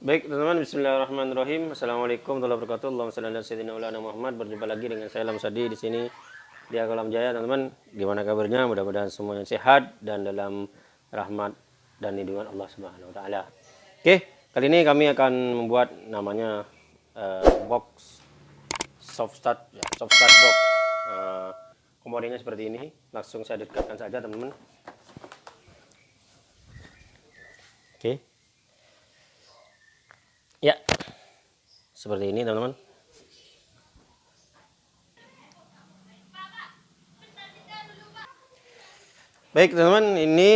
Baik teman-teman, Bismillahirrahmanirrahim. Assalamualaikum warahmatullahi wabarakatuh. Allahumma salli ala sayyidina Muhammad. Berjumpa lagi dengan saya Lam Sadi di sini di Alam Jaya, teman-teman. Gimana kabarnya? Mudah-mudahan semuanya sehat dan dalam rahmat dan lindungan Allah Subhanahu wa taala. Oke, kali ini kami akan membuat namanya uh, box soft start ya, soft start box. Uh, komponennya seperti ini. Langsung saya dekatkan saja, teman-teman. Oke. Ya, seperti ini teman-teman. Baik teman-teman, ini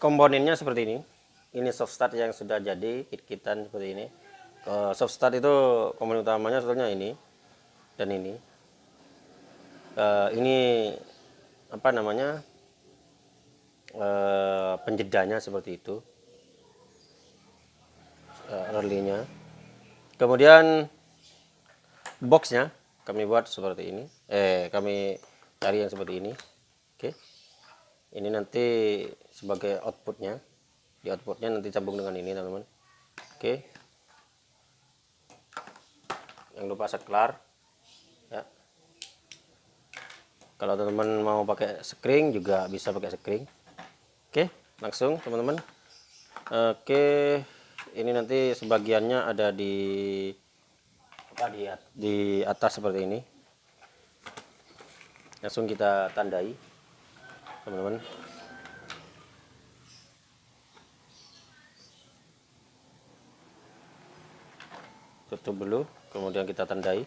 komponennya seperti ini. Ini soft start yang sudah jadi kit-kitan seperti ini. Ke soft start itu komponen utamanya sebetulnya ini dan ini. Uh, ini apa namanya? Uh, penjedanya seperti itu uh, early-nya. Kemudian boxnya kami buat seperti ini. Eh, kami cari yang seperti ini. Oke. Ini nanti sebagai outputnya. Di outputnya nanti sambung dengan ini, teman-teman. Oke. Yang lupa saklar. Ya. Kalau teman-teman mau pakai screen juga bisa pakai screen. Oke, langsung teman-teman. Oke ini nanti sebagiannya ada di di atas seperti ini. Langsung kita tandai teman-teman. Tutup dulu kemudian kita tandai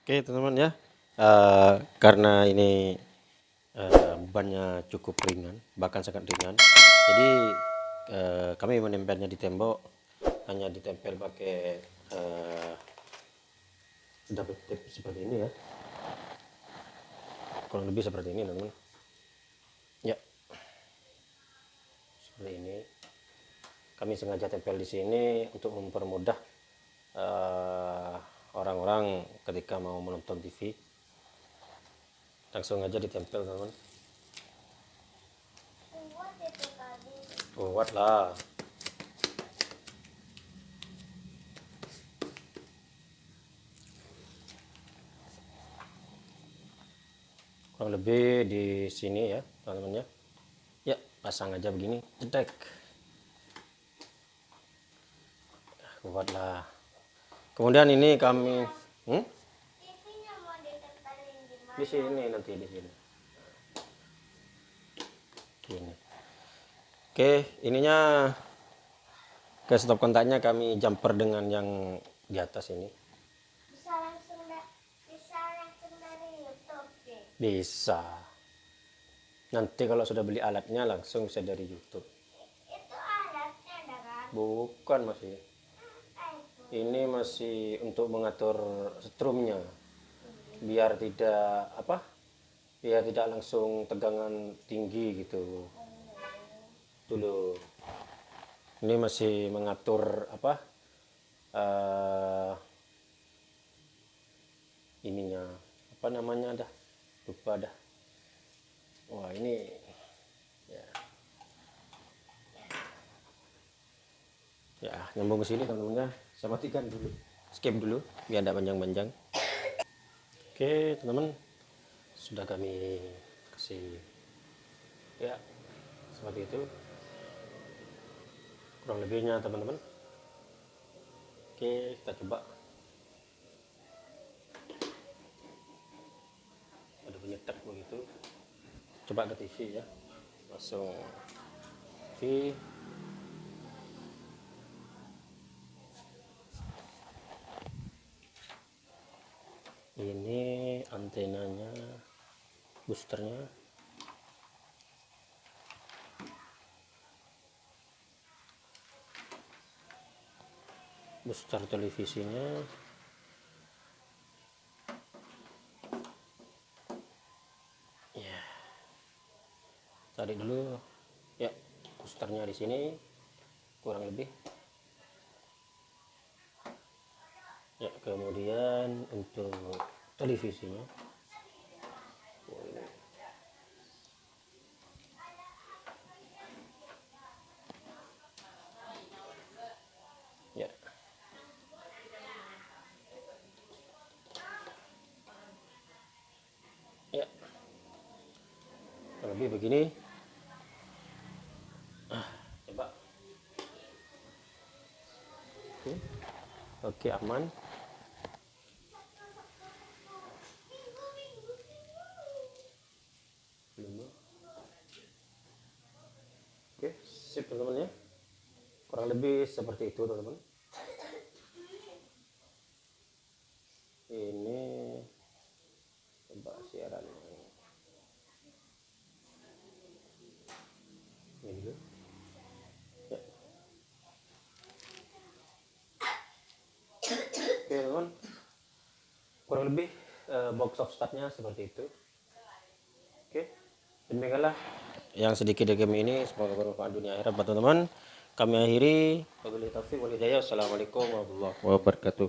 Oke teman-teman ya, uh, karena ini uh, bannya cukup ringan, bahkan sangat ringan. Jadi uh, kami menempelnya di tembok hanya ditempel pakai uh, double tape seperti ini ya. Kurang lebih seperti ini teman-teman. Ya, seperti ini. Kami sengaja tempel di sini untuk mempermudah orang-orang ketika mau menonton TV langsung aja ditempel teman kuat lah. Kurang lebih di sini ya teman-teman ya. Ya pasang aja begini jedek. Kuat lah kemudian ini kami hmm? di sini nanti di sini. Ini oke ininya ke stop kontaknya kami jumper dengan yang di atas ini. Bisa langsung bisa langsung dari YouTube bisa. Nanti kalau sudah beli alatnya langsung bisa dari YouTube. Itu alatnya kan? Bukan masih ini masih untuk mengatur strumnya biar tidak apa? Biar tidak langsung tegangan tinggi gitu. Dulu. Ini masih mengatur apa? Uh, ininya. Apa namanya dah? Lupa dah. Wah ini ya ya nyambung ke sini teman-teman ya saya matikan dulu. Skip dulu biar tidak panjang-panjang. Oke teman-teman. Sudah kami kasih ya seperti itu. Kurang lebihnya teman-teman. Oke kita coba. Ada penyetek begitu. Coba ke TV ya. Langsung TV ini antenanya boosternya. Booster televisinya. Ya. Cari dulu. Ya boosternya di sini. Kurang lebih. Ya kemudian untuk televisinya. Ya. Ya. Lebih begini. Ah, coba. Oke oke aman Oke, sip teman-teman ya. Kurang lebih seperti itu teman-teman. Ini coba siaran ini dulu. Ya. Oke teman, kurang lebih uh, box of startnya seperti itu. Oke, demikianlah yang sedikit dari kami ini semoga bermanfaat dunia akhirat buat teman-teman kami akhiri. Wabillahi taufiq wal hidayah. Wassalamualaikum warahmatullahi wabarakatuh.